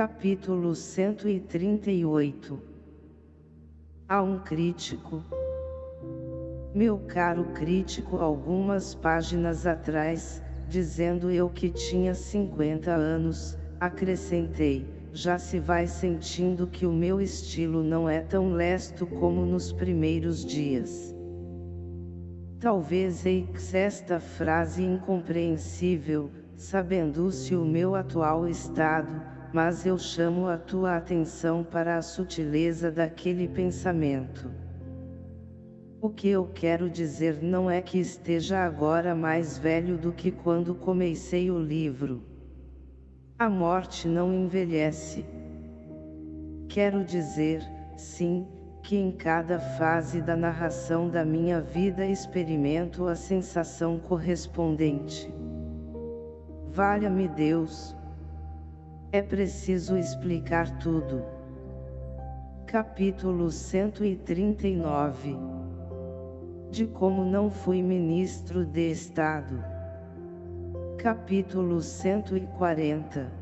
Capítulo 138 Há um crítico. Meu caro crítico algumas páginas atrás, dizendo eu que tinha 50 anos, acrescentei, já se vai sentindo que o meu estilo não é tão lesto como nos primeiros dias. Talvez eis esta frase incompreensível, sabendo-se o meu atual estado, mas eu chamo a tua atenção para a sutileza daquele pensamento. O que eu quero dizer não é que esteja agora mais velho do que quando comecei o livro. A morte não envelhece. Quero dizer, sim, que em cada fase da narração da minha vida experimento a sensação correspondente. Valha-me Deus! É preciso explicar tudo. Capítulo 139 De como não fui ministro de Estado. Capítulo 140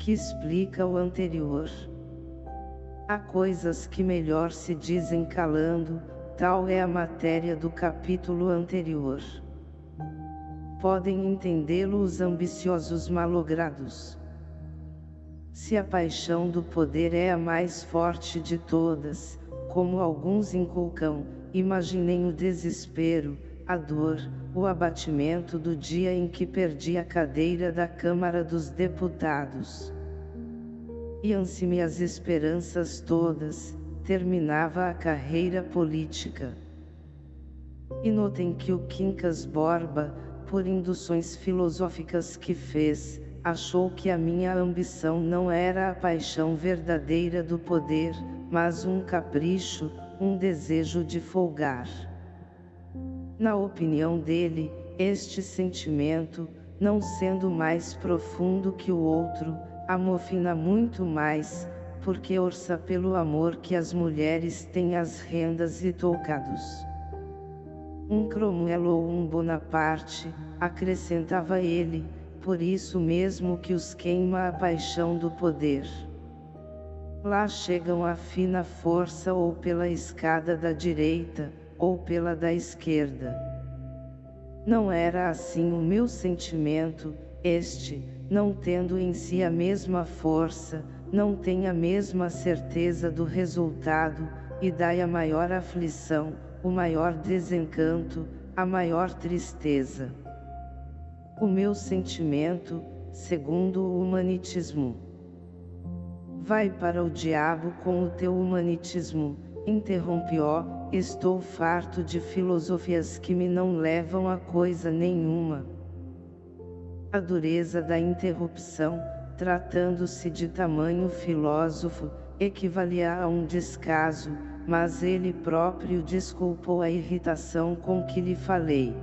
Que explica o anterior. Há coisas que melhor se dizem calando, tal é a matéria do capítulo anterior. Podem entendê-lo os ambiciosos malogrados. Se a paixão do poder é a mais forte de todas, como alguns inculcam, imaginem o desespero, a dor, o abatimento do dia em que perdi a cadeira da Câmara dos Deputados. Iam-se-me as esperanças todas, terminava a carreira política. E notem que o Quincas Borba, por induções filosóficas que fez, achou que a minha ambição não era a paixão verdadeira do poder, mas um capricho, um desejo de folgar. Na opinião dele, este sentimento, não sendo mais profundo que o outro, amofina muito mais, porque orça pelo amor que as mulheres têm às rendas e toucados. Um Cromwell ou um Bonaparte, acrescentava ele, por isso mesmo que os queima a paixão do poder. Lá chegam a fina força ou pela escada da direita, ou pela da esquerda. Não era assim o meu sentimento, este, não tendo em si a mesma força, não tem a mesma certeza do resultado, e dai a maior aflição, o maior desencanto, a maior tristeza. O meu sentimento, segundo o humanitismo. Vai para o diabo com o teu humanitismo, interrompi-o, estou farto de filosofias que me não levam a coisa nenhuma. A dureza da interrupção, tratando-se de tamanho filósofo, equivalia a um descaso, mas ele próprio desculpou a irritação com que lhe falei.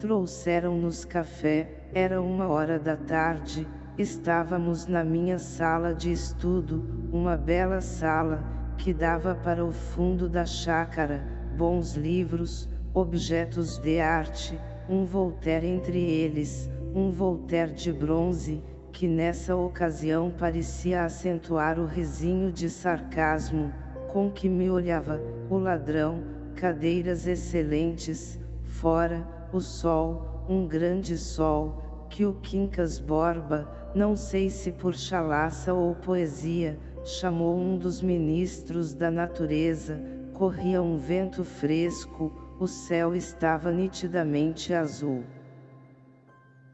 Trouxeram-nos café, era uma hora da tarde, estávamos na minha sala de estudo, uma bela sala, que dava para o fundo da chácara, bons livros, objetos de arte, um Voltaire entre eles, um Voltaire de bronze, que nessa ocasião parecia acentuar o risinho de sarcasmo, com que me olhava, o ladrão, cadeiras excelentes, fora, o sol, um grande sol, que o Quincas Borba, não sei se por chalaça ou poesia, chamou um dos ministros da natureza, corria um vento fresco, o céu estava nitidamente azul.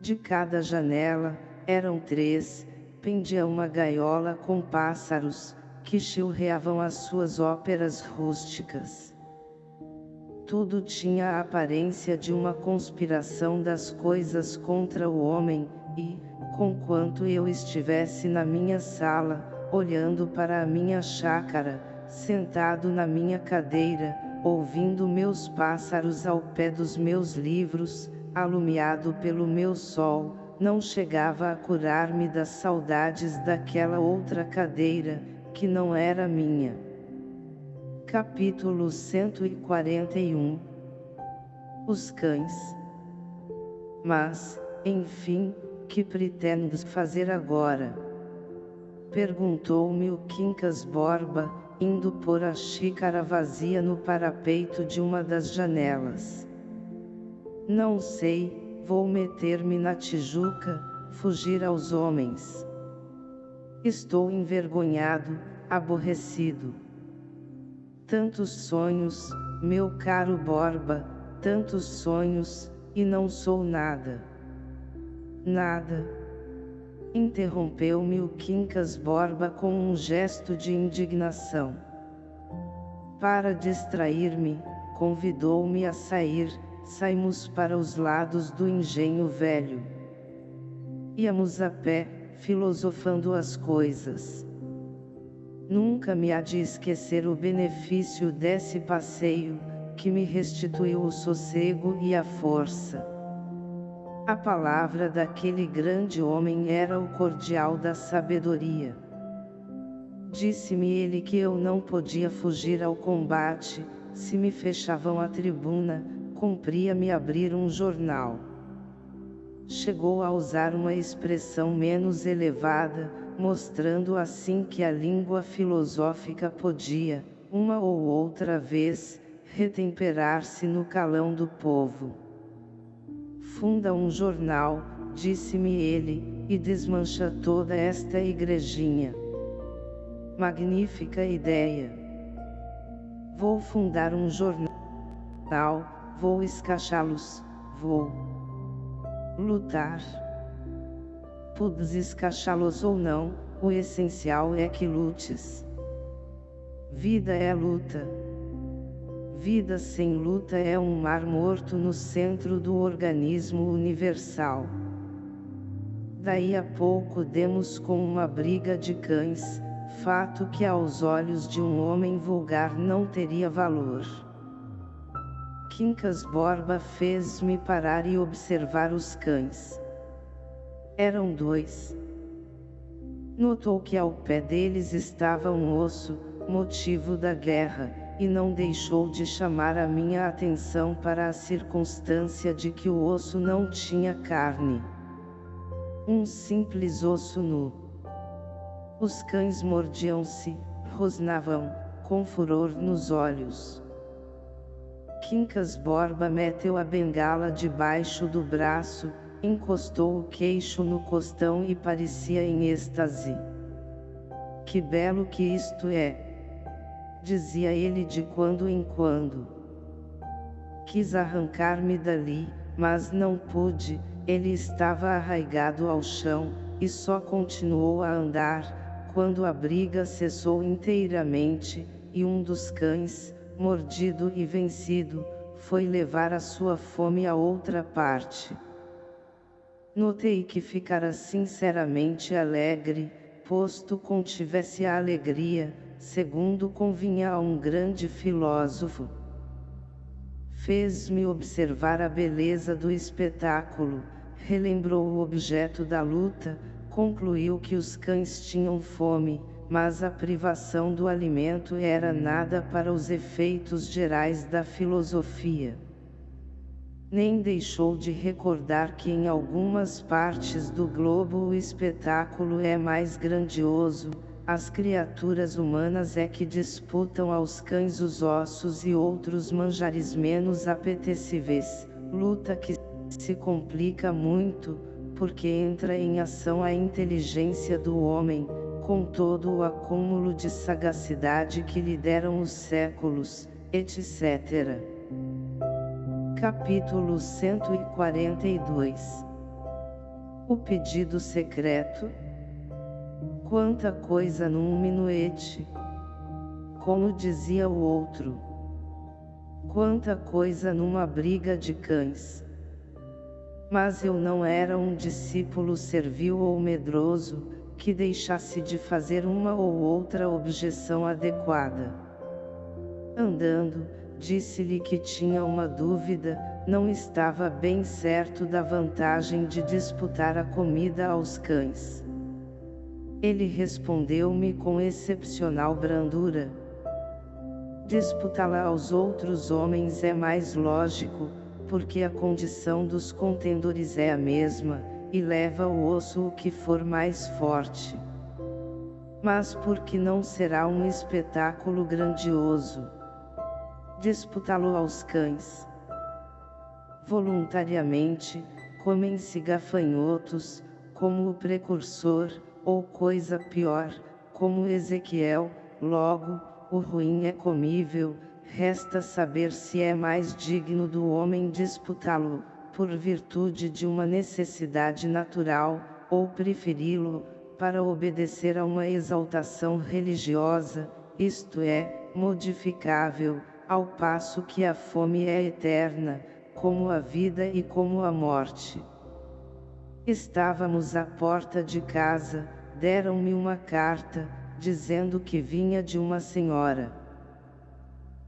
De cada janela, eram três, pendia uma gaiola com pássaros, que chilreavam as suas óperas rústicas. Tudo tinha a aparência de uma conspiração das coisas contra o homem, e, conquanto eu estivesse na minha sala, olhando para a minha chácara, sentado na minha cadeira, ouvindo meus pássaros ao pé dos meus livros, alumiado pelo meu sol, não chegava a curar-me das saudades daquela outra cadeira, que não era minha. Capítulo 141 Os cães Mas, enfim, que pretendes fazer agora? Perguntou-me o Quincas Borba, indo pôr a xícara vazia no parapeito de uma das janelas. Não sei, vou meter-me na Tijuca, fugir aos homens. Estou envergonhado, aborrecido. Tantos sonhos, meu caro Borba, tantos sonhos, e não sou nada. Nada. Interrompeu-me o Quincas Borba com um gesto de indignação. Para distrair-me, convidou-me a sair, saímos para os lados do engenho velho. Íamos a pé, filosofando as coisas. Nunca me há de esquecer o benefício desse passeio, que me restituiu o sossego e a força. A palavra daquele grande homem era o cordial da sabedoria. Disse-me ele que eu não podia fugir ao combate, se me fechavam a tribuna, cumpria-me abrir um jornal chegou a usar uma expressão menos elevada, mostrando assim que a língua filosófica podia, uma ou outra vez, retemperar-se no calão do povo. Funda um jornal, disse-me ele, e desmancha toda esta igrejinha. Magnífica ideia! Vou fundar um jornal, vou escachá-los, vou lutar. Podes escachá-los ou não, o essencial é que lutes. Vida é luta. Vida sem luta é um mar morto no centro do organismo universal. Daí a pouco demos com uma briga de cães, fato que aos olhos de um homem vulgar não teria valor. Quincas Borba fez-me parar e observar os cães. Eram dois. Notou que ao pé deles estava um osso, motivo da guerra, e não deixou de chamar a minha atenção para a circunstância de que o osso não tinha carne. Um simples osso nu. Os cães mordiam-se, rosnavam, com furor nos olhos. Quincas Borba meteu a bengala debaixo do braço, encostou o queixo no costão e parecia em êxtase. Que belo que isto é! Dizia ele de quando em quando. Quis arrancar-me dali, mas não pude, ele estava arraigado ao chão, e só continuou a andar, quando a briga cessou inteiramente, e um dos cães, mordido e vencido, foi levar a sua fome a outra parte. Notei que ficara sinceramente alegre, posto contivesse a alegria, segundo convinha a um grande filósofo. Fez-me observar a beleza do espetáculo, relembrou o objeto da luta, concluiu que os cães tinham fome, mas a privação do alimento era nada para os efeitos gerais da filosofia. Nem deixou de recordar que em algumas partes do globo o espetáculo é mais grandioso, as criaturas humanas é que disputam aos cães os ossos e outros manjares menos apetecíveis, luta que se complica muito, porque entra em ação a inteligência do homem, com todo o acúmulo de sagacidade que lhe deram os séculos, etc. Capítulo 142 O pedido secreto Quanta coisa num minuete! Como dizia o outro. Quanta coisa numa briga de cães! Mas eu não era um discípulo servil ou medroso, que deixasse de fazer uma ou outra objeção adequada. Andando, disse-lhe que tinha uma dúvida, não estava bem certo da vantagem de disputar a comida aos cães. Ele respondeu-me com excepcional brandura. Disputá-la aos outros homens é mais lógico, porque a condição dos contendores é a mesma, e leva o osso o que for mais forte. mas porque não será um espetáculo grandioso. Disputá-lo aos cães. Voluntariamente, comem-se gafanhotos, como o precursor, ou coisa pior, como Ezequiel, logo, o ruim é comível, resta saber se é mais digno do homem disputá-lo, por virtude de uma necessidade natural, ou preferi-lo, para obedecer a uma exaltação religiosa, isto é, modificável, ao passo que a fome é eterna, como a vida e como a morte. Estávamos à porta de casa, deram-me uma carta, dizendo que vinha de uma senhora.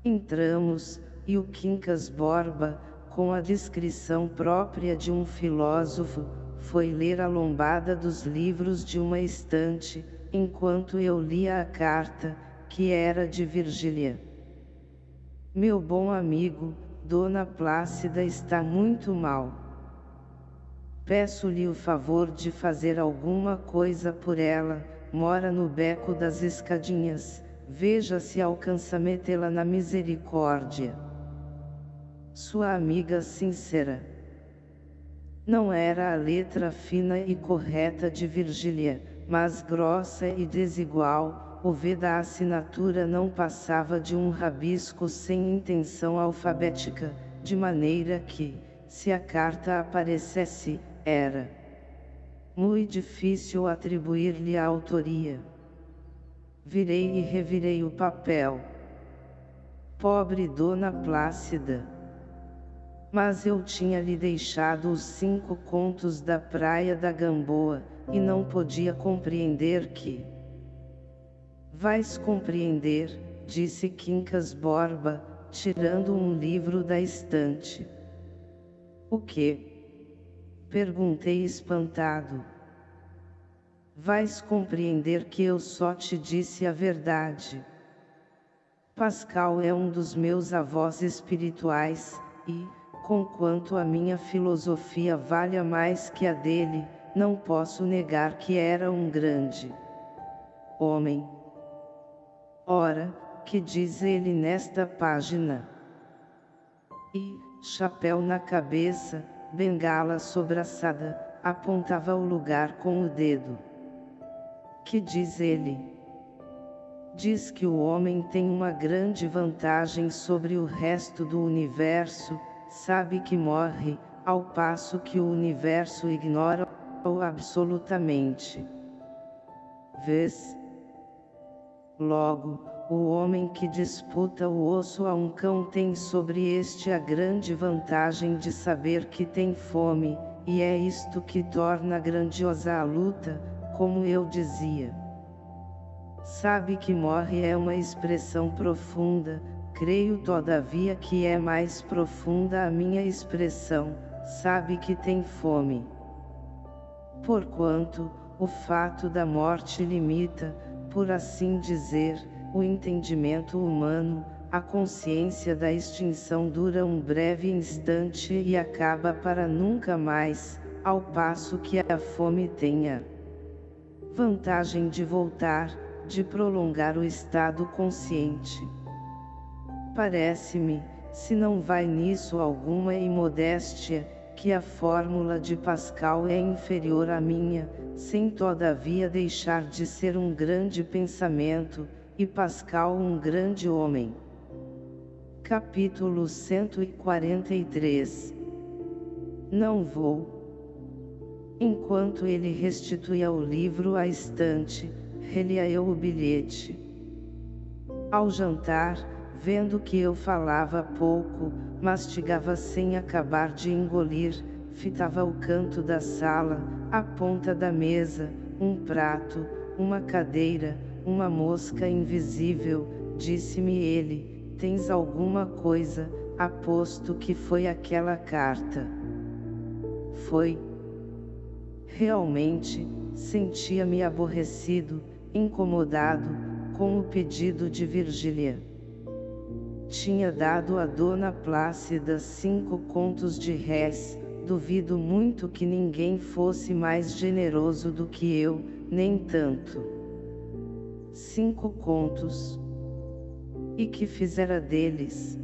Entramos, e o Quincas Borba, com a descrição própria de um filósofo, foi ler a lombada dos livros de uma estante, enquanto eu lia a carta, que era de Virgília. Meu bom amigo, Dona Plácida está muito mal. Peço-lhe o favor de fazer alguma coisa por ela, mora no beco das escadinhas, veja se alcança metê-la na misericórdia. Sua amiga sincera. Não era a letra fina e correta de Virgília, mas grossa e desigual, o V da assinatura não passava de um rabisco sem intenção alfabética, de maneira que, se a carta aparecesse, era muito difícil atribuir-lhe a autoria. Virei e revirei o papel. Pobre Dona Plácida! Mas eu tinha lhe deixado os cinco contos da praia da Gamboa, e não podia compreender que... Vais compreender, disse Quincas Borba, tirando um livro da estante. O que? Perguntei espantado. Vais compreender que eu só te disse a verdade. Pascal é um dos meus avós espirituais, e, conquanto a minha filosofia valha mais que a dele, não posso negar que era um grande homem. Ora, que diz ele nesta página? E, chapéu na cabeça, bengala sobraçada, apontava o lugar com o dedo. Que diz ele? Diz que o homem tem uma grande vantagem sobre o resto do universo, sabe que morre, ao passo que o universo ignora-o absolutamente. Vês? Logo, o homem que disputa o osso a um cão tem sobre este a grande vantagem de saber que tem fome, e é isto que torna grandiosa a luta, como eu dizia. Sabe que morre é uma expressão profunda, creio todavia que é mais profunda a minha expressão, sabe que tem fome. Porquanto, o fato da morte limita, por assim dizer, o entendimento humano, a consciência da extinção dura um breve instante e acaba para nunca mais, ao passo que a fome tenha vantagem de voltar, de prolongar o estado consciente. Parece-me, se não vai nisso alguma imodéstia, que a fórmula de Pascal é inferior à minha, sem todavia deixar de ser um grande pensamento, e Pascal um grande homem. Capítulo 143 Não vou. Enquanto ele restituía o livro à estante, relia eu o bilhete. Ao jantar, vendo que eu falava pouco, mastigava sem acabar de engolir, fitava o canto da sala, a ponta da mesa, um prato, uma cadeira, uma mosca invisível, disse-me ele, tens alguma coisa, aposto que foi aquela carta. Foi. Realmente, sentia-me aborrecido, incomodado, com o pedido de Virgília. Tinha dado a dona Plácida cinco contos de réis, duvido muito que ninguém fosse mais generoso do que eu, nem tanto. cinco contos. E que fizera deles?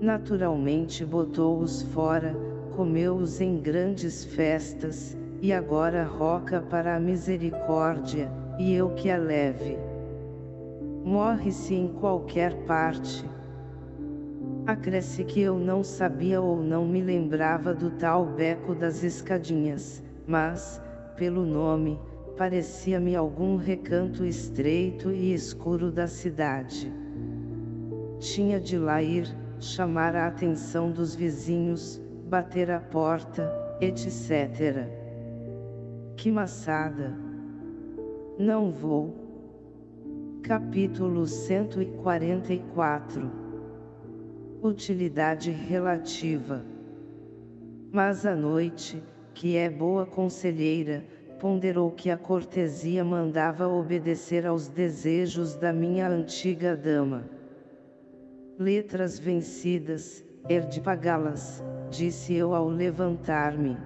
Naturalmente botou-os fora, comeu-os em grandes festas, e agora roca para a misericórdia, e eu que a leve. Morre-se em qualquer parte. Acresce que eu não sabia ou não me lembrava do tal beco das escadinhas, mas, pelo nome, parecia-me algum recanto estreito e escuro da cidade. Tinha de lá ir, chamar a atenção dos vizinhos, bater a porta, etc. Que maçada! Não vou. Capítulo 144 Utilidade relativa Mas a noite, que é boa conselheira, ponderou que a cortesia mandava obedecer aos desejos da minha antiga dama. Letras vencidas, herde pagá-las, disse eu ao levantar-me.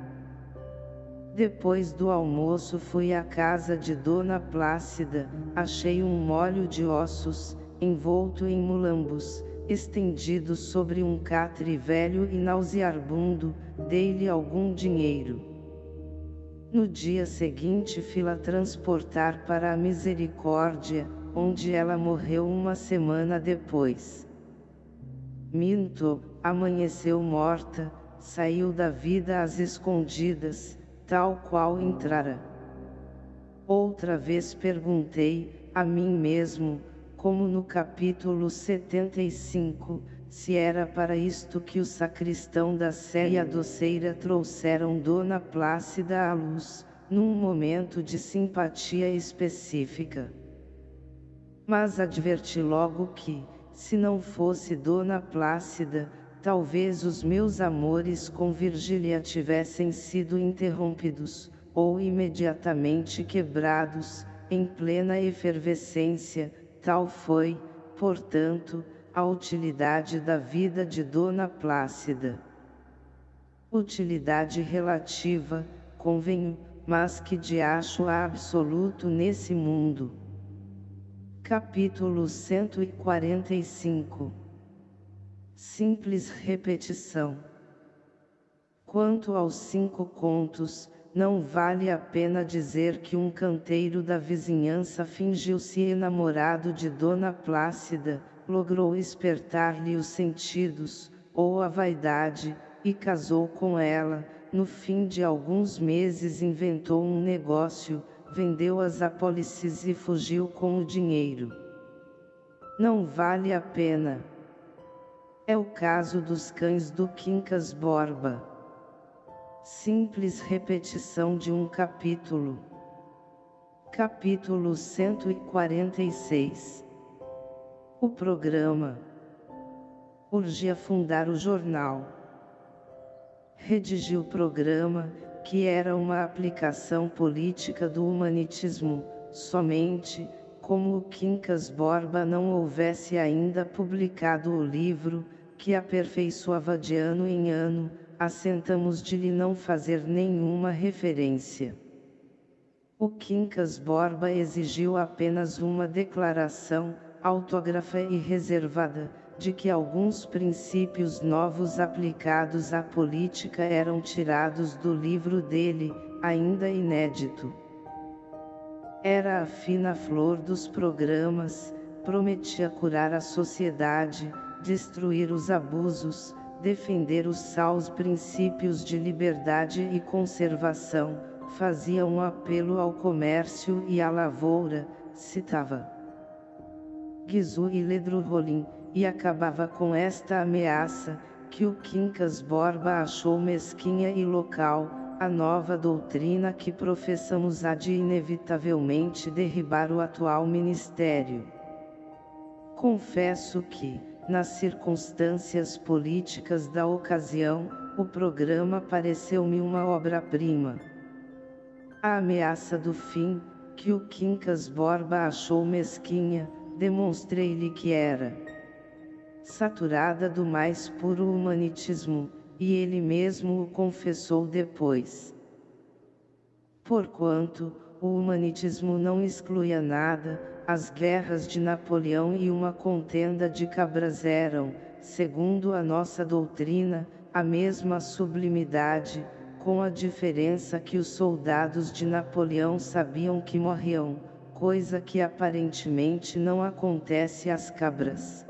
Depois do almoço fui à casa de Dona Plácida, achei um molho de ossos, envolto em mulambos, estendido sobre um catre velho e nauseabundo, dei-lhe algum dinheiro. No dia seguinte fila transportar para a Misericórdia, onde ela morreu uma semana depois. Minto, amanheceu morta, saiu da vida às escondidas, tal qual entrara. Outra vez perguntei, a mim mesmo, como no capítulo 75, se era para isto que o sacristão da Sé e a doceira trouxeram Dona Plácida à luz, num momento de simpatia específica. Mas adverti logo que, se não fosse Dona Plácida, talvez os meus amores com Virgília tivessem sido interrompidos, ou imediatamente quebrados, em plena efervescência, tal foi, portanto, a utilidade da vida de Dona Plácida. Utilidade relativa, convenho, mas que de acho absoluto nesse mundo. Capítulo 145 Simples repetição. Quanto aos cinco contos, não vale a pena dizer que um canteiro da vizinhança fingiu-se enamorado de Dona Plácida, logrou espertar-lhe os sentidos, ou a vaidade, e casou com ela, no fim de alguns meses inventou um negócio, vendeu as apólices e fugiu com o dinheiro. Não vale a pena. É o caso dos cães do Quincas Borba. Simples repetição de um capítulo. Capítulo 146 O programa Urgia fundar o jornal. Redigi o programa, que era uma aplicação política do humanitismo, somente, como o Quincas Borba não houvesse ainda publicado o livro, que aperfeiçoava de ano em ano, assentamos de lhe não fazer nenhuma referência. O Quincas Borba exigiu apenas uma declaração, autógrafa e reservada, de que alguns princípios novos aplicados à política eram tirados do livro dele, ainda inédito. Era a fina flor dos programas, prometia curar a sociedade, destruir os abusos, defender os sãos princípios de liberdade e conservação, fazia um apelo ao comércio e à lavoura, citava Guizu e Ledru Rolim, e acabava com esta ameaça, que o Quincas Borba achou mesquinha e local, a nova doutrina que professamos há de inevitavelmente derribar o atual ministério. Confesso que, nas circunstâncias políticas da ocasião, o programa pareceu-me uma obra-prima. A ameaça do fim, que o Quincas Borba achou mesquinha, demonstrei-lhe que era saturada do mais puro humanitismo, e ele mesmo o confessou depois. Porquanto, o humanitismo não excluía nada, as guerras de Napoleão e uma contenda de cabras eram, segundo a nossa doutrina, a mesma sublimidade, com a diferença que os soldados de Napoleão sabiam que morriam, coisa que aparentemente não acontece às cabras.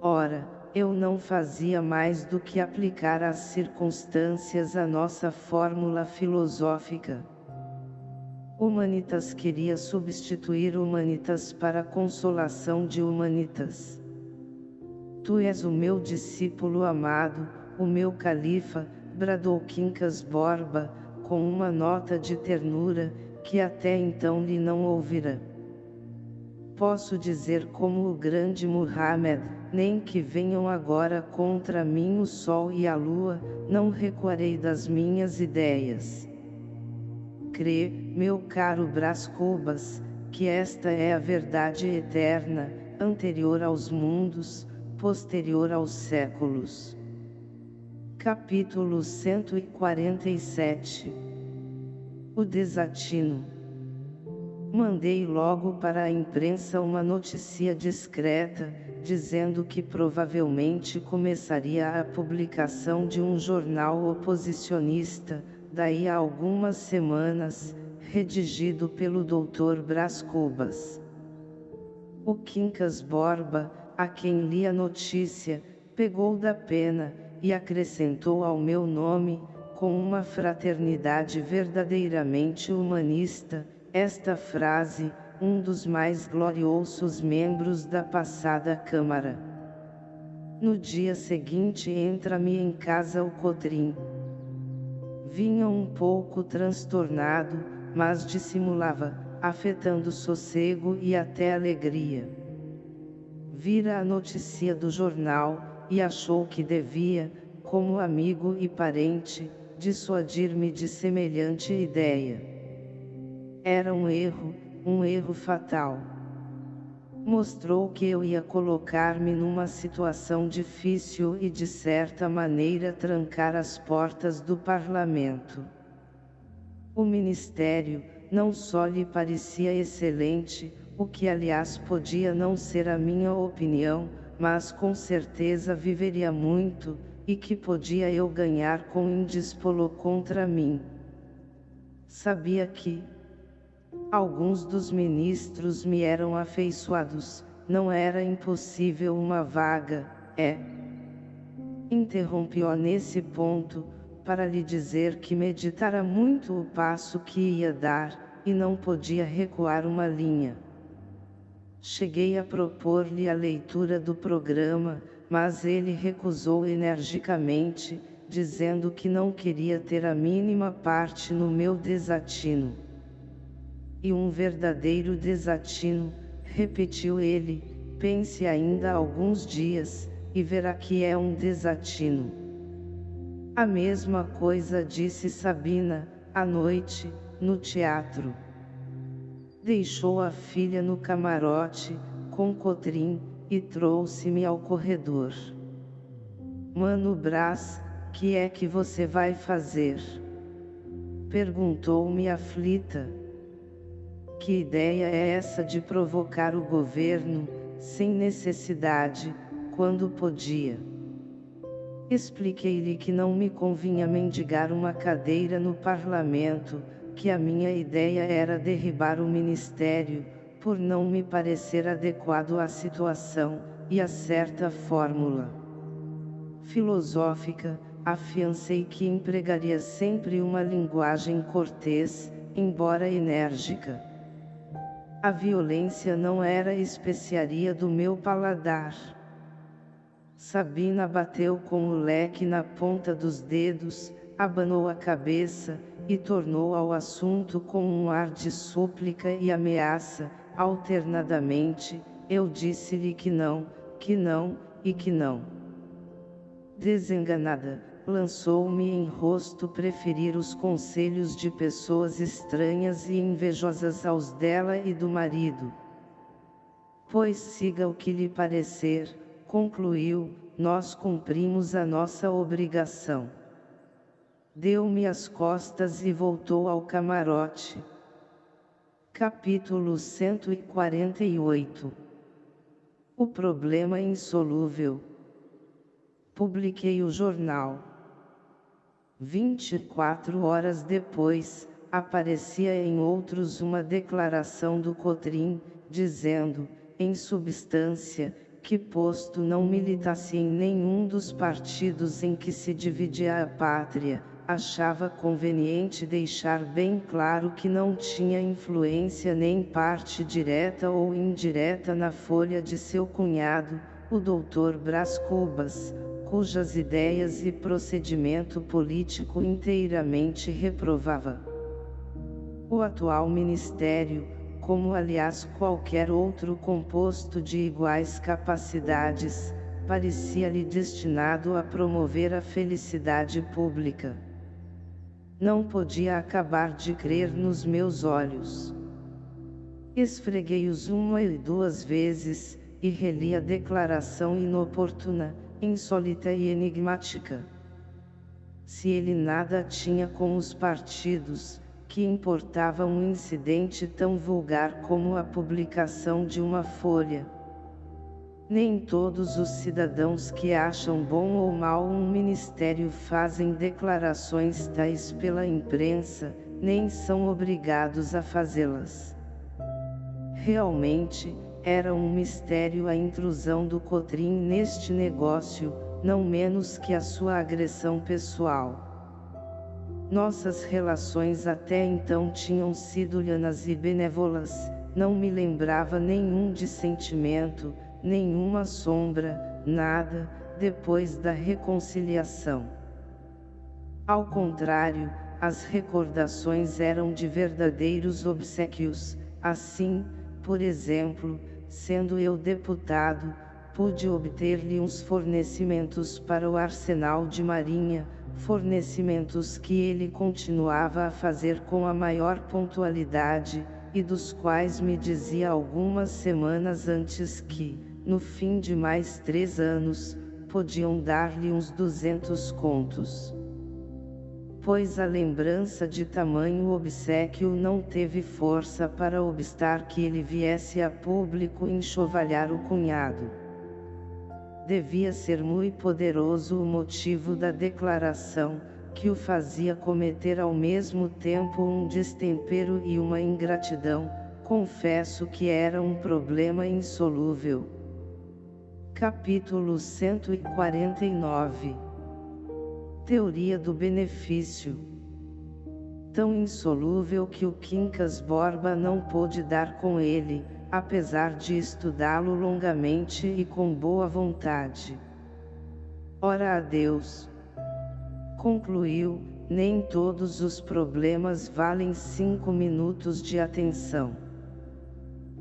Ora, eu não fazia mais do que aplicar às circunstâncias a nossa fórmula filosófica. Humanitas queria substituir Humanitas para consolação de Humanitas. Tu és o meu discípulo amado, o meu califa, bradou Quincas Borba, com uma nota de ternura, que até então lhe não ouvira. Posso dizer como o grande Muhammad, nem que venham agora contra mim o sol e a lua, não recuarei das minhas ideias. Crê, meu caro Brás Cubas, que esta é a verdade eterna, anterior aos mundos, posterior aos séculos. Capítulo 147 O desatino Mandei logo para a imprensa uma notícia discreta, dizendo que provavelmente começaria a publicação de um jornal oposicionista, daí a algumas semanas, redigido pelo Dr. Brás Cubas. O Quincas Borba, a quem li a notícia, pegou da pena, e acrescentou ao meu nome, com uma fraternidade verdadeiramente humanista, esta frase, um dos mais gloriosos membros da passada Câmara. No dia seguinte entra-me em casa o Cotrim. Vinha um pouco transtornado, mas dissimulava, afetando sossego e até alegria. Vira a notícia do jornal, e achou que devia, como amigo e parente, dissuadir-me de semelhante ideia. Era um erro, um erro fatal. Mostrou que eu ia colocar-me numa situação difícil e de certa maneira trancar as portas do parlamento. O ministério, não só lhe parecia excelente, o que aliás podia não ser a minha opinião, mas com certeza viveria muito, e que podia eu ganhar com indispolo contra mim. Sabia que, Alguns dos ministros me eram afeiçoados, não era impossível uma vaga, é. Interrompi-o nesse ponto, para lhe dizer que meditara muito o passo que ia dar, e não podia recuar uma linha. Cheguei a propor-lhe a leitura do programa, mas ele recusou energicamente, dizendo que não queria ter a mínima parte no meu desatino. E um verdadeiro desatino, repetiu ele, pense ainda alguns dias, e verá que é um desatino. A mesma coisa disse Sabina, à noite, no teatro. Deixou a filha no camarote, com Cotrim, e trouxe-me ao corredor. Mano Brás, que é que você vai fazer? Perguntou-me aflita. Que ideia é essa de provocar o governo, sem necessidade, quando podia? Expliquei-lhe que não me convinha mendigar uma cadeira no parlamento, que a minha ideia era derribar o ministério, por não me parecer adequado à situação, e a certa fórmula filosófica, afiancei que empregaria sempre uma linguagem cortês, embora enérgica. A violência não era especiaria do meu paladar. Sabina bateu com o leque na ponta dos dedos, abanou a cabeça, e tornou ao assunto com um ar de súplica e ameaça, alternadamente, eu disse-lhe que não, que não, e que não. Desenganada, lançou-me em rosto preferir os conselhos de pessoas estranhas e invejosas aos dela e do marido. Pois siga o que lhe parecer, concluiu, nós cumprimos a nossa obrigação. Deu-me as costas e voltou ao camarote. Capítulo 148 O problema insolúvel Publiquei o jornal. 24 horas depois, aparecia em outros uma declaração do Cotrim, dizendo, em substância, que posto não militasse em nenhum dos partidos em que se dividia a pátria, achava conveniente deixar bem claro que não tinha influência nem parte direta ou indireta na folha de seu cunhado, o doutor Brás Cubas, cujas ideias e procedimento político inteiramente reprovava. O atual ministério, como aliás qualquer outro composto de iguais capacidades, parecia-lhe destinado a promover a felicidade pública. Não podia acabar de crer nos meus olhos. Esfreguei-os uma e duas vezes, e reli a declaração inoportuna, insólita e enigmática. Se ele nada tinha com os partidos, que importava um incidente tão vulgar como a publicação de uma folha. Nem todos os cidadãos que acham bom ou mal um ministério fazem declarações tais pela imprensa, nem são obrigados a fazê-las. Realmente, era um mistério a intrusão do Cotrim neste negócio, não menos que a sua agressão pessoal. Nossas relações até então tinham sido lhanas e benévolas, não me lembrava nenhum dissentimento, nenhuma sombra, nada, depois da reconciliação. Ao contrário, as recordações eram de verdadeiros obsequios, assim, por exemplo, sendo eu deputado, pude obter-lhe uns fornecimentos para o arsenal de marinha, fornecimentos que ele continuava a fazer com a maior pontualidade, e dos quais me dizia algumas semanas antes que, no fim de mais três anos, podiam dar-lhe uns duzentos contos. Pois a lembrança de tamanho obsequio não teve força para obstar que ele viesse a público enxovalhar o cunhado devia ser muito poderoso o motivo da declaração, que o fazia cometer ao mesmo tempo um destempero e uma ingratidão, confesso que era um problema insolúvel. Capítulo 149 Teoria do benefício Tão insolúvel que o Quincas Borba não pôde dar com ele, apesar de estudá-lo longamente e com boa vontade. Ora a Deus! Concluiu, nem todos os problemas valem cinco minutos de atenção.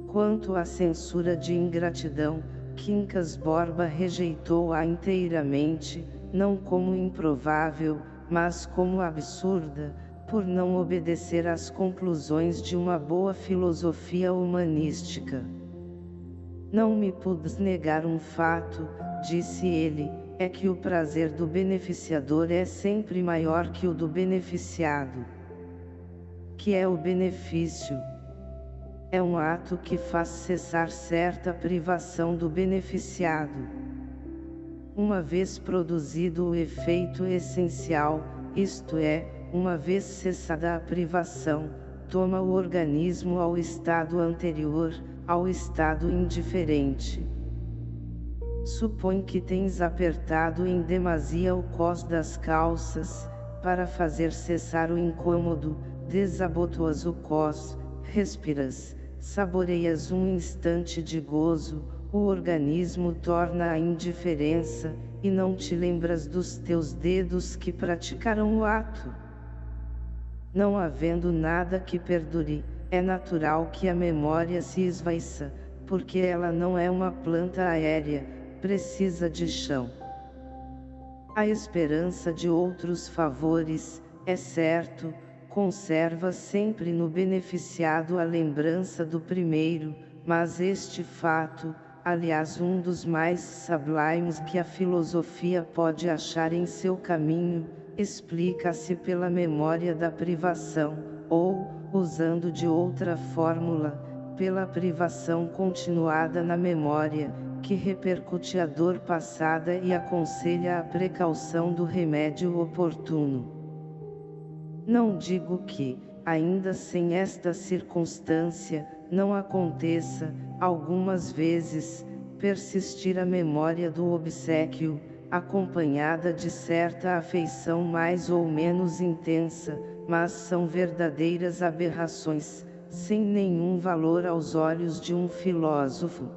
Quanto à censura de ingratidão, Quincas Borba rejeitou-a inteiramente, não como improvável, mas como absurda, por não obedecer às conclusões de uma boa filosofia humanística. Não me pudes negar um fato, disse ele, é que o prazer do beneficiador é sempre maior que o do beneficiado. Que é o benefício? É um ato que faz cessar certa privação do beneficiado. Uma vez produzido o efeito essencial, isto é, uma vez cessada a privação, toma o organismo ao estado anterior, ao estado indiferente. Supõe que tens apertado em demasia o cós das calças, para fazer cessar o incômodo, desabotoas o cós, respiras, saboreias um instante de gozo, o organismo torna a indiferença, e não te lembras dos teus dedos que praticaram o ato. Não havendo nada que perdure, é natural que a memória se esvaiça, porque ela não é uma planta aérea, precisa de chão. A esperança de outros favores, é certo, conserva sempre no beneficiado a lembrança do primeiro, mas este fato, aliás um dos mais sublimes que a filosofia pode achar em seu caminho, explica-se pela memória da privação, ou, usando de outra fórmula, pela privação continuada na memória, que repercute a dor passada e aconselha a precaução do remédio oportuno. Não digo que, ainda sem esta circunstância, não aconteça, algumas vezes, persistir a memória do obsequio, acompanhada de certa afeição mais ou menos intensa, mas são verdadeiras aberrações, sem nenhum valor aos olhos de um filósofo.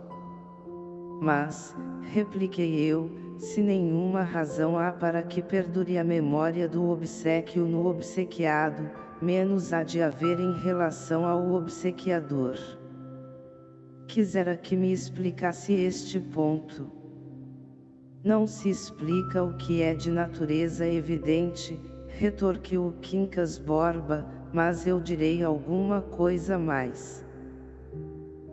Mas, repliquei eu, se nenhuma razão há para que perdure a memória do obsequio no obsequiado, menos há de haver em relação ao obsequiador. Quisera que me explicasse este ponto. Não se explica o que é de natureza evidente, retorquiu Quincas Borba, mas eu direi alguma coisa mais.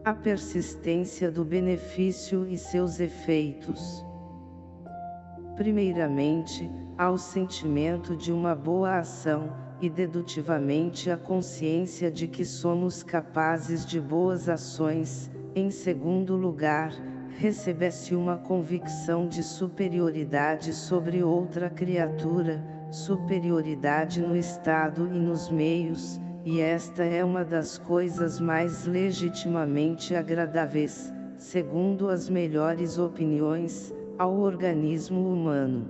A persistência do benefício e seus efeitos. Primeiramente, ao sentimento de uma boa ação, e dedutivamente a consciência de que somos capazes de boas ações, em segundo lugar, recebesse uma convicção de superioridade sobre outra criatura, superioridade no estado e nos meios, e esta é uma das coisas mais legitimamente agradáveis, segundo as melhores opiniões, ao organismo humano.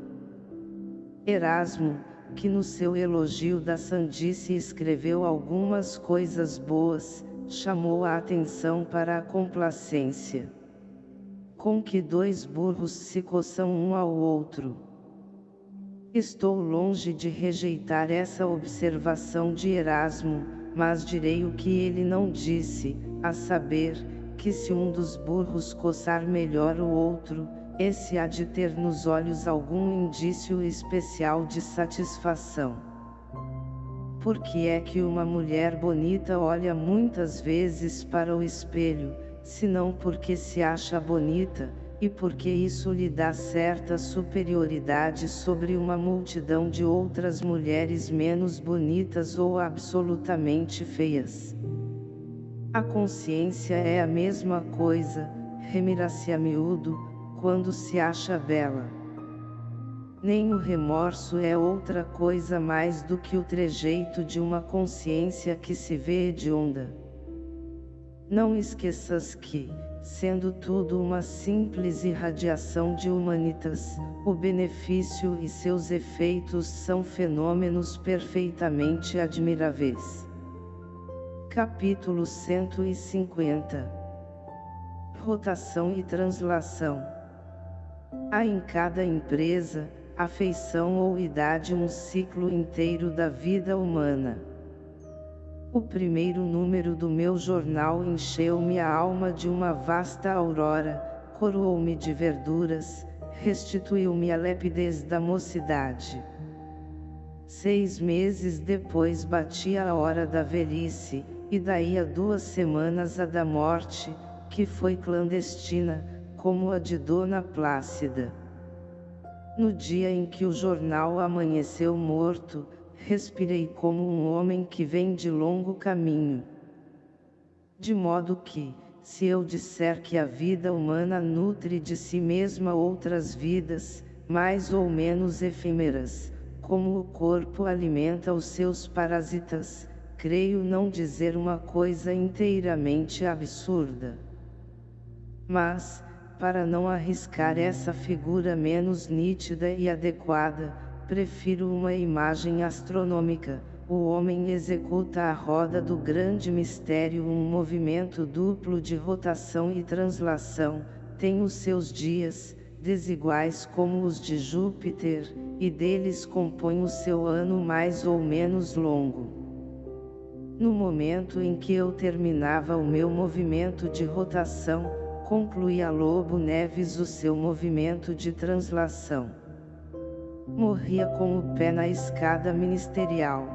Erasmo, que no seu elogio da sandice escreveu algumas coisas boas, chamou a atenção para a complacência. Com que dois burros se coçam um ao outro. Estou longe de rejeitar essa observação de Erasmo, mas direi o que ele não disse, a saber, que se um dos burros coçar melhor o outro, esse há de ter nos olhos algum indício especial de satisfação. Por que é que uma mulher bonita olha muitas vezes para o espelho, senão porque se acha bonita, e porque isso lhe dá certa superioridade sobre uma multidão de outras mulheres menos bonitas ou absolutamente feias. A consciência é a mesma coisa, remira-se a miúdo, quando se acha bela. Nem o remorso é outra coisa mais do que o trejeito de uma consciência que se vê hedionda. Não esqueças que, sendo tudo uma simples irradiação de humanitas, o benefício e seus efeitos são fenômenos perfeitamente admiráveis. Capítulo 150 Rotação e translação Há em cada empresa, afeição ou idade um ciclo inteiro da vida humana. O primeiro número do meu jornal encheu-me a alma de uma vasta aurora, coroou-me de verduras, restituiu-me a lepidez da mocidade. Seis meses depois batia a hora da velhice, e daí a duas semanas a da morte, que foi clandestina, como a de Dona Plácida. No dia em que o jornal amanheceu morto, respirei como um homem que vem de longo caminho. De modo que, se eu disser que a vida humana nutre de si mesma outras vidas, mais ou menos efêmeras, como o corpo alimenta os seus parasitas, creio não dizer uma coisa inteiramente absurda. Mas, para não arriscar essa figura menos nítida e adequada, prefiro uma imagem astronômica. O homem executa a roda do grande mistério um movimento duplo de rotação e translação, tem os seus dias, desiguais como os de Júpiter, e deles compõe o seu ano mais ou menos longo. No momento em que eu terminava o meu movimento de rotação, concluía Lobo Neves o seu movimento de translação. Morria com o pé na escada ministerial.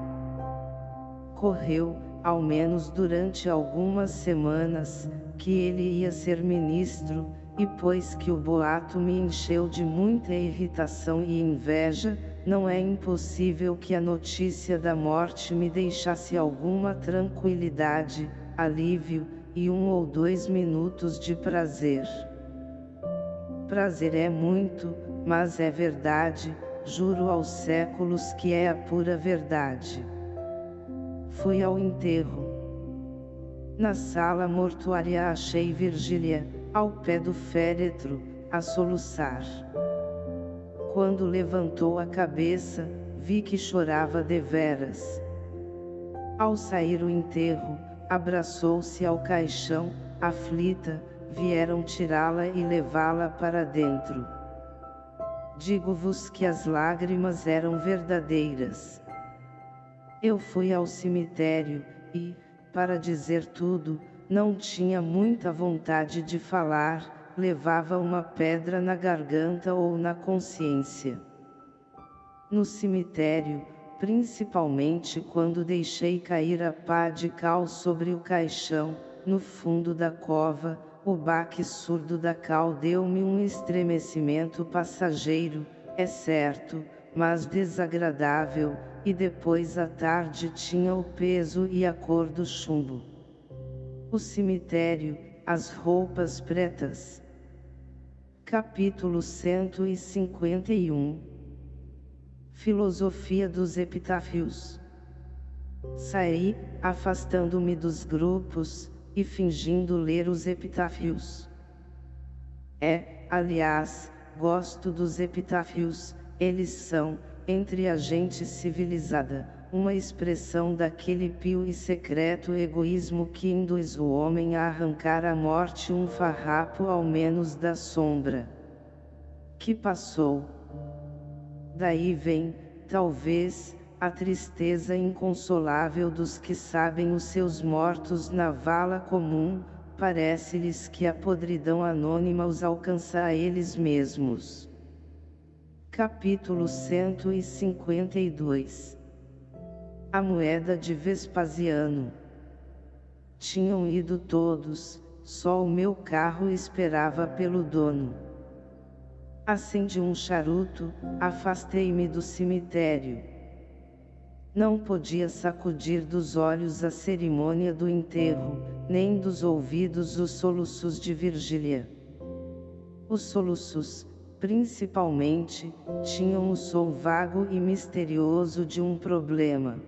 Correu, ao menos durante algumas semanas, que ele ia ser ministro, e pois que o boato me encheu de muita irritação e inveja, não é impossível que a notícia da morte me deixasse alguma tranquilidade, alívio, e um ou dois minutos de prazer. Prazer é muito, mas é verdade, juro aos séculos que é a pura verdade. Fui ao enterro. Na sala mortuária achei Virgília, ao pé do féretro, a soluçar. Quando levantou a cabeça, vi que chorava deveras. Ao sair o enterro, abraçou-se ao caixão, aflita, vieram tirá-la e levá-la para dentro. Digo-vos que as lágrimas eram verdadeiras. Eu fui ao cemitério, e, para dizer tudo, não tinha muita vontade de falar, levava uma pedra na garganta ou na consciência. No cemitério, principalmente quando deixei cair a pá de cal sobre o caixão, no fundo da cova, o baque surdo da cal deu-me um estremecimento passageiro, é certo, mas desagradável, e depois à tarde tinha o peso e a cor do chumbo. O cemitério, as roupas pretas, Capítulo 151 Filosofia dos Epitáfios Saí, afastando-me dos grupos, e fingindo ler os epitáfios. É, aliás, gosto dos epitáfios, eles são, entre a gente civilizada, uma expressão daquele pio e secreto egoísmo que induz o homem a arrancar à morte um farrapo ao menos da sombra. Que passou? Daí vem, talvez, a tristeza inconsolável dos que sabem os seus mortos na vala comum, parece-lhes que a podridão anônima os alcança a eles mesmos. Capítulo 152 a moeda de Vespasiano. Tinham ido todos, só o meu carro esperava pelo dono. Acendi um charuto, afastei-me do cemitério. Não podia sacudir dos olhos a cerimônia do enterro, nem dos ouvidos os soluços de Virgília. Os soluços, principalmente, tinham o som vago e misterioso de um problema.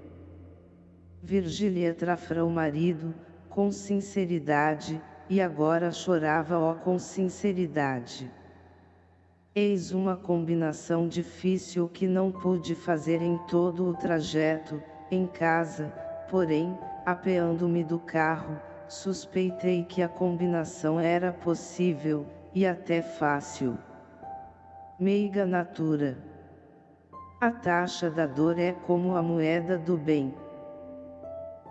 Virgília trafra o marido, com sinceridade, e agora chorava ó com sinceridade. Eis uma combinação difícil que não pude fazer em todo o trajeto, em casa, porém, apeando-me do carro, suspeitei que a combinação era possível, e até fácil. Meiga natura. A taxa da dor é como a moeda do bem.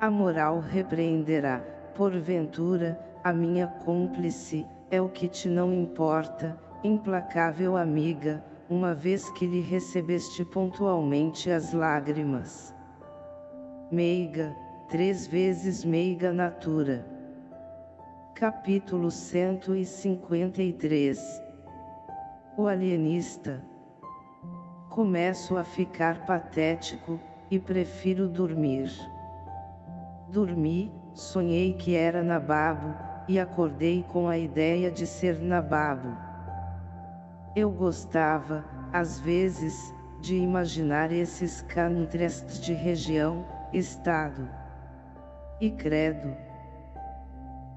A moral repreenderá, porventura, a minha cúmplice, é o que te não importa, implacável amiga, uma vez que lhe recebeste pontualmente as lágrimas. Meiga, três vezes meiga natura. Capítulo 153 O alienista Começo a ficar patético, e prefiro dormir. Dormi, sonhei que era Nababo, e acordei com a ideia de ser Nababo. Eu gostava, às vezes, de imaginar esses canutrestes de região, estado. E credo.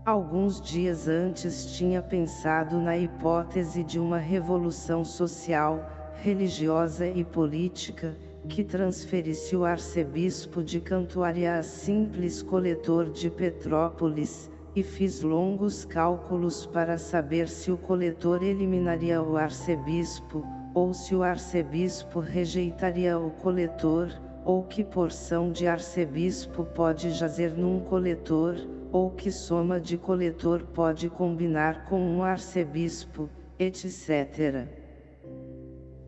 Alguns dias antes tinha pensado na hipótese de uma revolução social, religiosa e política, que transferisse o arcebispo de Cantuária a simples coletor de Petrópolis, e fiz longos cálculos para saber se o coletor eliminaria o arcebispo, ou se o arcebispo rejeitaria o coletor, ou que porção de arcebispo pode jazer num coletor, ou que soma de coletor pode combinar com um arcebispo, etc.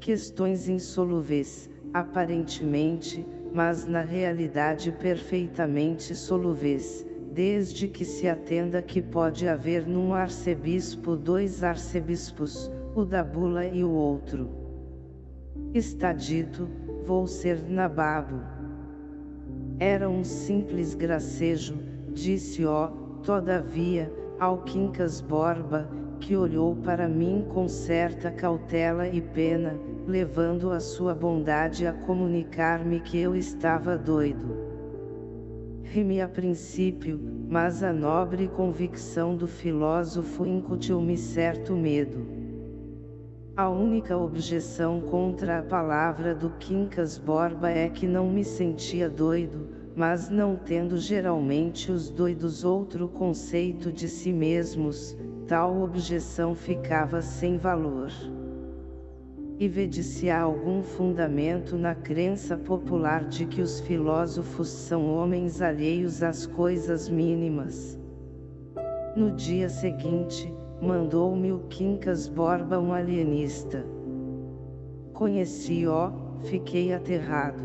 Questões insolúveis aparentemente, mas na realidade perfeitamente solúveis, desde que se atenda que pode haver num arcebispo dois arcebispos, o da bula e o outro. Está dito, vou ser nababo. Era um simples gracejo, disse ó, todavia, ao Quincas Borba, que olhou para mim com certa cautela e pena, levando a sua bondade a comunicar-me que eu estava doido. Rimi a princípio, mas a nobre convicção do filósofo incutiu-me certo medo. A única objeção contra a palavra do Quincas Borba é que não me sentia doido, mas não tendo geralmente os doidos outro conceito de si mesmos, tal objeção ficava sem valor. E vede se há algum fundamento na crença popular de que os filósofos são homens alheios às coisas mínimas. No dia seguinte, mandou-me o Quincas Borba um alienista. Conheci-o, fiquei aterrado.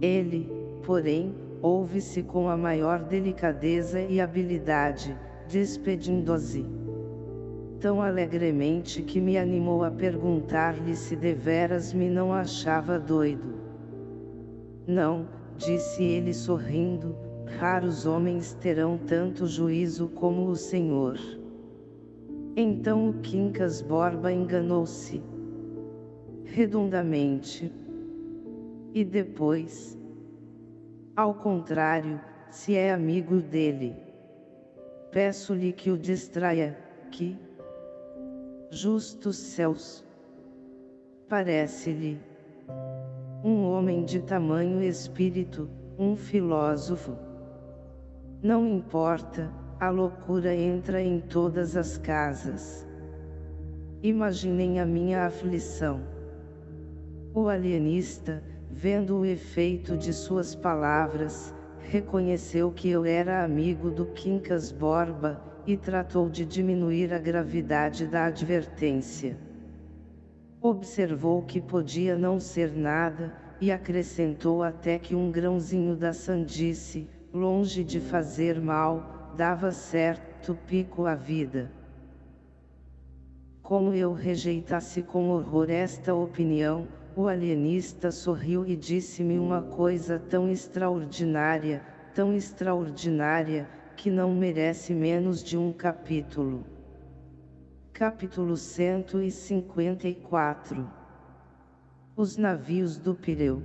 Ele, porém, ouve-se com a maior delicadeza e habilidade, despedindo-se tão alegremente que me animou a perguntar-lhe se deveras me não achava doido. Não, disse ele sorrindo, raros homens terão tanto juízo como o Senhor. Então o Quincas Borba enganou-se. Redondamente. E depois? Ao contrário, se é amigo dele. Peço-lhe que o distraia, que, justos céus. Parece-lhe um homem de tamanho espírito, um filósofo. Não importa, a loucura entra em todas as casas. Imaginem a minha aflição. O alienista, vendo o efeito de suas palavras, reconheceu que eu era amigo do Quincas Borba, e tratou de diminuir a gravidade da advertência. Observou que podia não ser nada, e acrescentou até que um grãozinho da sandice, longe de fazer mal, dava certo pico à vida. Como eu rejeitasse com horror esta opinião, o alienista sorriu e disse-me uma coisa tão extraordinária, tão extraordinária, que não merece menos de um capítulo. Capítulo 154 Os navios do Pireu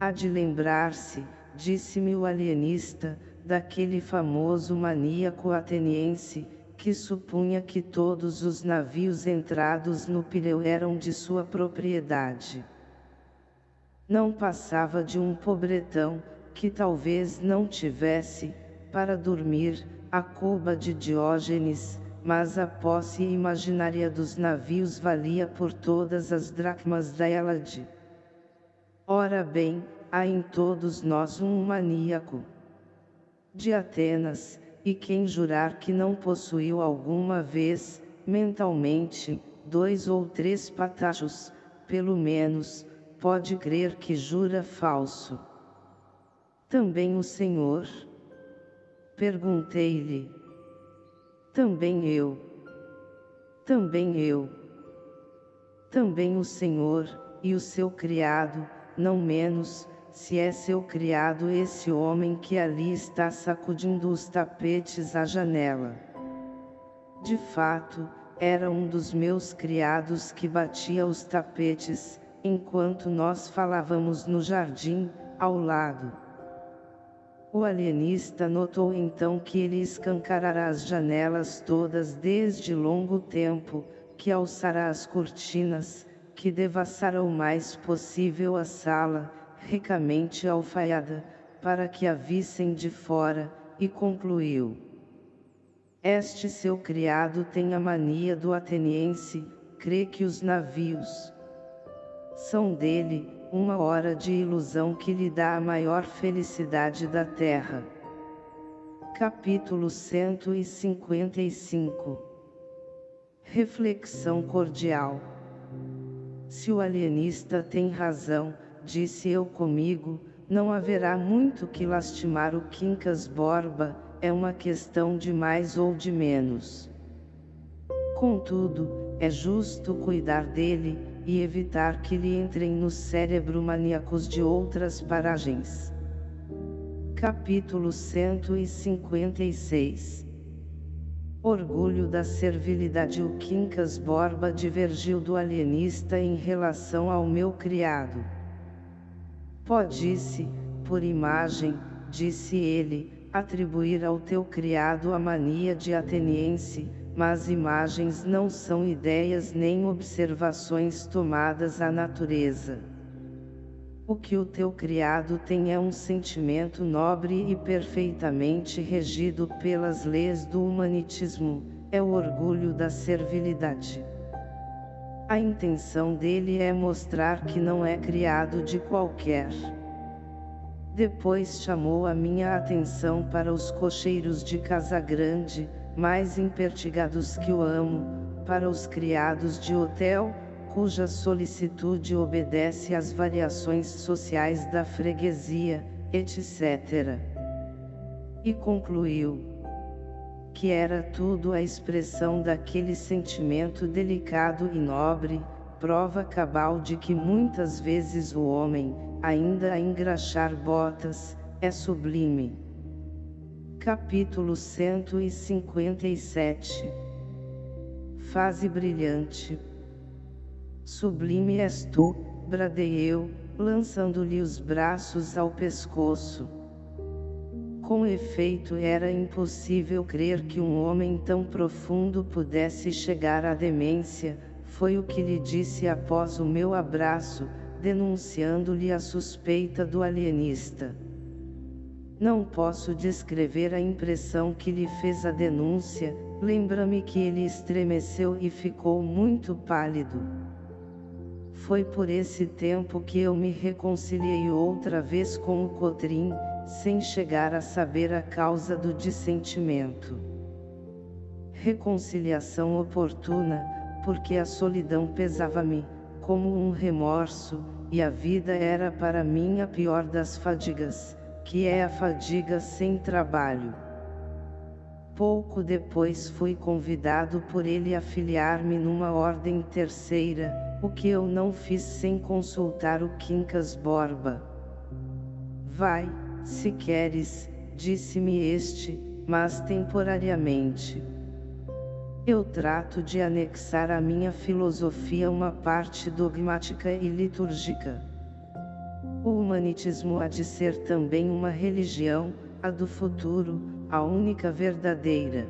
Há de lembrar-se, disse-me o alienista, daquele famoso maníaco ateniense, que supunha que todos os navios entrados no Pireu eram de sua propriedade. Não passava de um pobretão, que talvez não tivesse, para dormir, a cuba de Diógenes, mas a posse imaginária dos navios valia por todas as dracmas da Elade. Ora bem, há em todos nós um maníaco. De Atenas, e quem jurar que não possuiu alguma vez, mentalmente, dois ou três patachos, pelo menos, pode crer que jura falso. Também o Senhor, Perguntei-lhe. Também eu. Também eu. Também o Senhor, e o seu criado, não menos, se é seu criado esse homem que ali está sacudindo os tapetes à janela. De fato, era um dos meus criados que batia os tapetes, enquanto nós falávamos no jardim, ao lado. O alienista notou então que ele escancarará as janelas todas desde longo tempo, que alçará as cortinas, que devassará o mais possível a sala, ricamente alfaiada, para que a vissem de fora, e concluiu. Este seu criado tem a mania do ateniense, crê que os navios são dele, uma hora de ilusão que lhe dá a maior felicidade da terra. Capítulo 155 Reflexão cordial Se o alienista tem razão, disse eu comigo, não haverá muito que lastimar o Quincas Borba, é uma questão de mais ou de menos. Contudo, é justo cuidar dele, e evitar que lhe entrem no cérebro maníacos de outras paragens. Capítulo 156 Orgulho da servilidade O Quincas Borba divergiu do alienista em relação ao meu criado. Pode-se, por imagem, disse ele, atribuir ao teu criado a mania de ateniense, mas imagens não são ideias nem observações tomadas à natureza. O que o teu criado tem é um sentimento nobre e perfeitamente regido pelas leis do humanitismo, é o orgulho da servilidade. A intenção dele é mostrar que não é criado de qualquer. Depois chamou a minha atenção para os cocheiros de Casa Grande, mais impertigados que o amo, para os criados de hotel, cuja solicitude obedece às variações sociais da freguesia, etc. E concluiu que era tudo a expressão daquele sentimento delicado e nobre, prova cabal de que muitas vezes o homem, ainda a engraxar botas, é sublime. Capítulo 157 Fase brilhante Sublime és tu, bradei eu, lançando-lhe os braços ao pescoço. Com efeito era impossível crer que um homem tão profundo pudesse chegar à demência, foi o que lhe disse após o meu abraço, denunciando-lhe a suspeita do alienista. Não posso descrever a impressão que lhe fez a denúncia, lembra-me que ele estremeceu e ficou muito pálido. Foi por esse tempo que eu me reconciliei outra vez com o Cotrim, sem chegar a saber a causa do dissentimento. Reconciliação oportuna, porque a solidão pesava-me, como um remorso, e a vida era para mim a pior das fadigas, que é a fadiga sem trabalho. Pouco depois fui convidado por ele a filiar-me numa ordem terceira, o que eu não fiz sem consultar o Quincas Borba. Vai, se queres, disse-me este, mas temporariamente. Eu trato de anexar à minha filosofia uma parte dogmática e litúrgica. O humanitismo há de ser também uma religião, a do futuro, a única verdadeira.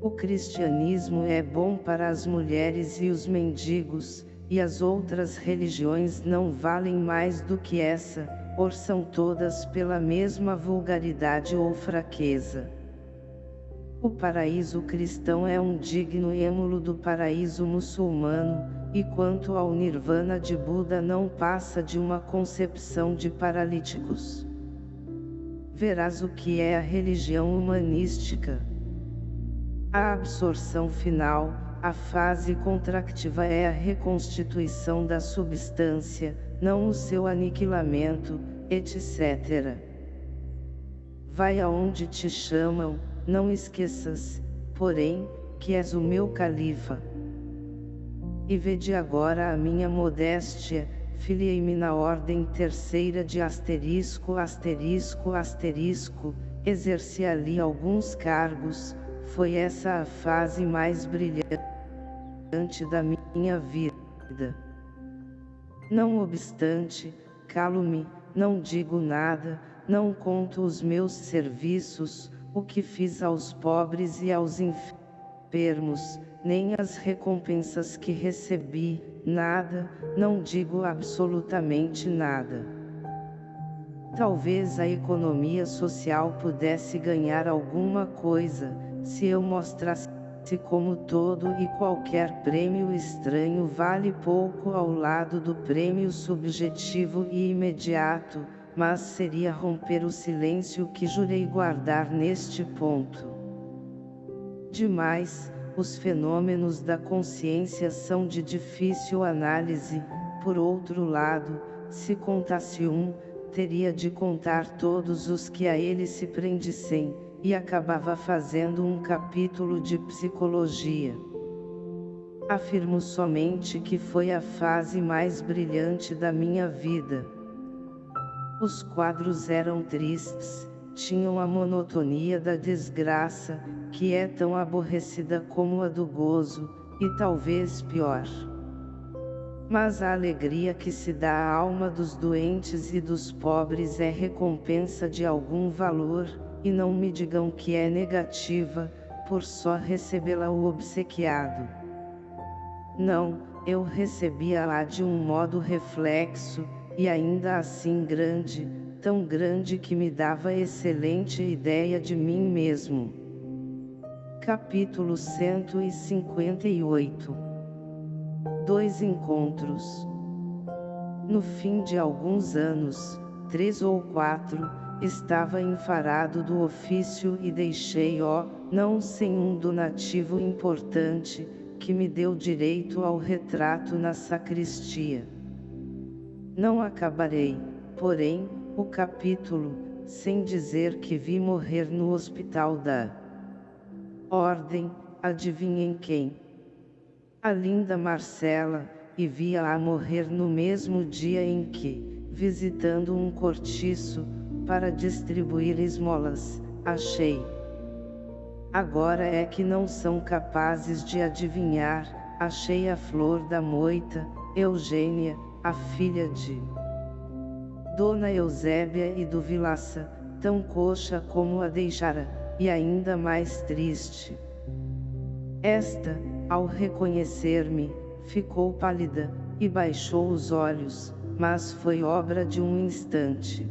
O cristianismo é bom para as mulheres e os mendigos, e as outras religiões não valem mais do que essa, ou são todas pela mesma vulgaridade ou fraqueza. O paraíso cristão é um digno êmulo do paraíso muçulmano, e quanto ao nirvana de Buda não passa de uma concepção de paralíticos. Verás o que é a religião humanística. A absorção final, a fase contractiva é a reconstituição da substância, não o seu aniquilamento, etc. Vai aonde te chamam, não esqueças, porém, que és o meu califa. E vede agora a minha modéstia, filiei-me na ordem terceira de asterisco asterisco asterisco, exerci ali alguns cargos, foi essa a fase mais brilhante da minha vida. Não obstante, calo-me, não digo nada, não conto os meus serviços, o que fiz aos pobres e aos enfermos, nem as recompensas que recebi, nada, não digo absolutamente nada. Talvez a economia social pudesse ganhar alguma coisa, se eu mostrasse como todo e qualquer prêmio estranho vale pouco ao lado do prêmio subjetivo e imediato, mas seria romper o silêncio que jurei guardar neste ponto. Demais, os fenômenos da consciência são de difícil análise, por outro lado, se contasse um, teria de contar todos os que a ele se prendissem, e acabava fazendo um capítulo de psicologia. Afirmo somente que foi a fase mais brilhante da minha vida. Os quadros eram tristes, tinham a monotonia da desgraça, que é tão aborrecida como a do gozo, e talvez pior. Mas a alegria que se dá à alma dos doentes e dos pobres é recompensa de algum valor, e não me digam que é negativa, por só recebê-la o obsequiado. Não, eu recebia-a de um modo reflexo, e ainda assim grande, tão grande que me dava excelente ideia de mim mesmo. Capítulo 158 Dois encontros No fim de alguns anos, três ou quatro, estava enfarado do ofício e deixei ó, não sem um donativo importante, que me deu direito ao retrato na sacristia. Não acabarei, porém, o capítulo, sem dizer que vi morrer no hospital da Ordem, adivinhem quem? A linda Marcela, e via-a morrer no mesmo dia em que, visitando um cortiço, para distribuir esmolas, achei. Agora é que não são capazes de adivinhar, achei a flor da moita, Eugênia, a filha de Dona Eusébia e do Vilaça, tão coxa como a deixara, e ainda mais triste. Esta, ao reconhecer-me, ficou pálida, e baixou os olhos, mas foi obra de um instante.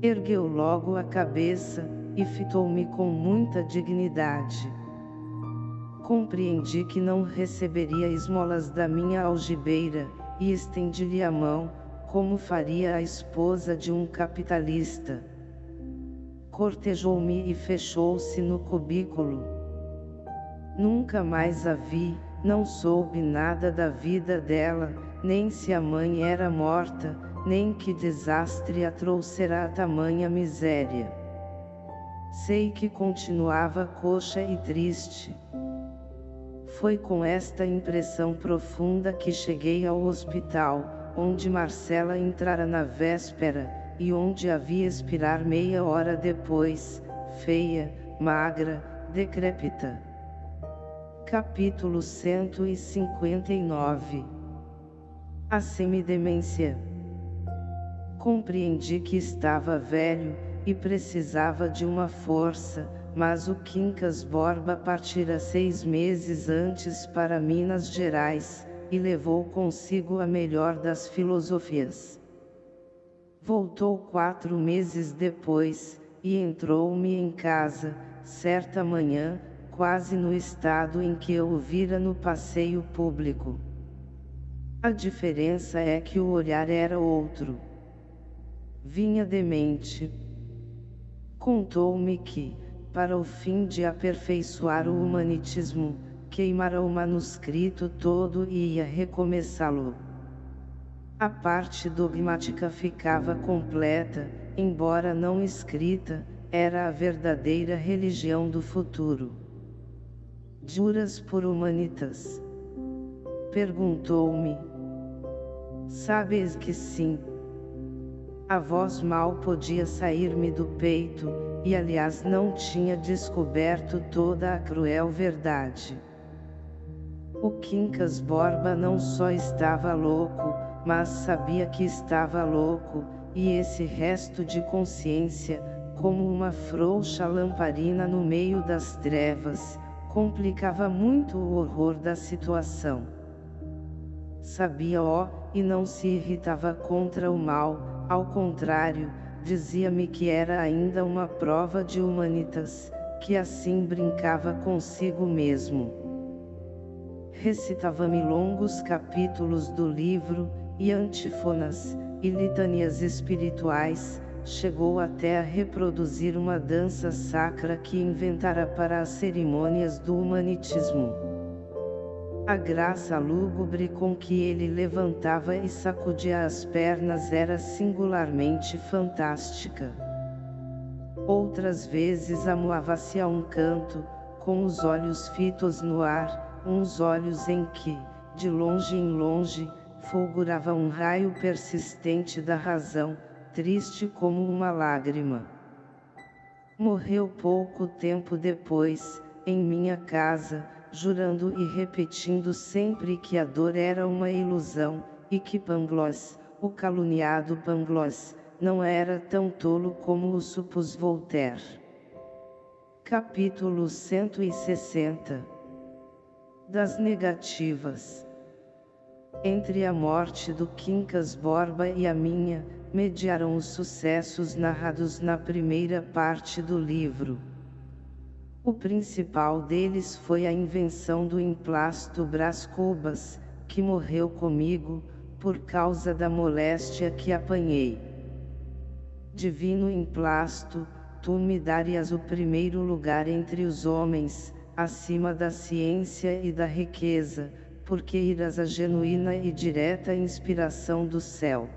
Ergueu logo a cabeça, e fitou-me com muita dignidade. Compreendi que não receberia esmolas da minha algibeira, e estendi-lhe a mão, como faria a esposa de um capitalista. Cortejou-me e fechou-se no cubículo. Nunca mais a vi, não soube nada da vida dela, nem se a mãe era morta, nem que desastre a trouxera a tamanha miséria. Sei que continuava coxa e triste. Foi com esta impressão profunda que cheguei ao hospital, onde Marcela entrara na véspera, e onde a vi expirar meia hora depois, feia, magra, decrépita. Capítulo 159 A semidemência Compreendi que estava velho, e precisava de uma força, mas o Quincas Borba partira seis meses antes para Minas Gerais, e levou consigo a melhor das filosofias. Voltou quatro meses depois, e entrou-me em casa, certa manhã, quase no estado em que eu o vira no passeio público. A diferença é que o olhar era outro. Vinha demente, Contou-me que, para o fim de aperfeiçoar o humanitismo, queimara o manuscrito todo e ia recomeçá-lo. A parte dogmática ficava completa, embora não escrita, era a verdadeira religião do futuro. Juras por humanitas? Perguntou-me. Sabes que sim, a voz mal podia sair-me do peito, e aliás não tinha descoberto toda a cruel verdade. O Quincas Borba não só estava louco, mas sabia que estava louco, e esse resto de consciência, como uma frouxa lamparina no meio das trevas, complicava muito o horror da situação. Sabia ó, e não se irritava contra o mal, ao contrário, dizia-me que era ainda uma prova de humanitas, que assim brincava consigo mesmo. Recitava-me longos capítulos do livro, e antífonas, e litanias espirituais, chegou até a reproduzir uma dança sacra que inventara para as cerimônias do humanitismo. A graça lúgubre com que ele levantava e sacudia as pernas era singularmente fantástica. Outras vezes amoava-se a um canto, com os olhos fitos no ar, uns olhos em que, de longe em longe, fulgurava um raio persistente da razão, triste como uma lágrima. Morreu pouco tempo depois, em minha casa, jurando e repetindo sempre que a dor era uma ilusão, e que Pangloss, o caluniado Pangloss, não era tão tolo como o supôs Voltaire. Capítulo 160 Das negativas Entre a morte do Quincas Borba e a minha, mediaram os sucessos narrados na primeira parte do livro. O principal deles foi a invenção do emplasto Brás Cubas, que morreu comigo, por causa da moléstia que apanhei. Divino emplasto, tu me darias o primeiro lugar entre os homens, acima da ciência e da riqueza, porque irás a genuína e direta inspiração do céu.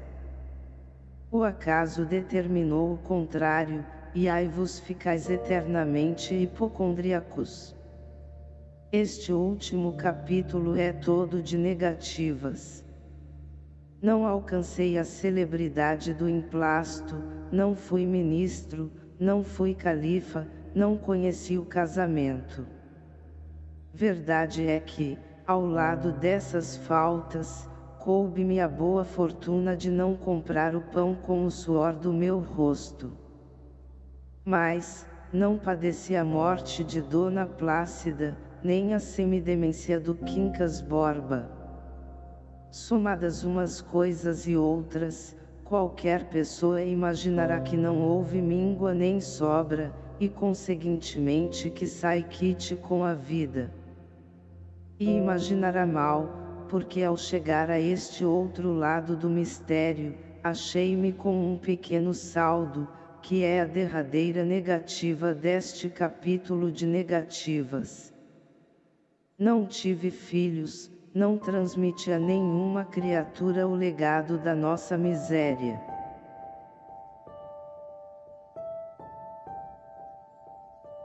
O acaso determinou o contrário, e ai vos ficais eternamente hipocondríacos. Este último capítulo é todo de negativas. Não alcancei a celebridade do emplasto, não fui ministro, não fui califa, não conheci o casamento. Verdade é que, ao lado dessas faltas, coube-me a boa fortuna de não comprar o pão com o suor do meu rosto. Mas, não padeci a morte de Dona Plácida, nem a semidemência do Quincas Borba. Somadas umas coisas e outras, qualquer pessoa imaginará que não houve míngua nem sobra, e conseguintemente que sai quite com a vida. E imaginará mal, porque ao chegar a este outro lado do mistério, achei-me com um pequeno saldo, que é a derradeira negativa deste capítulo de negativas. Não tive filhos, não transmite a nenhuma criatura o legado da nossa miséria.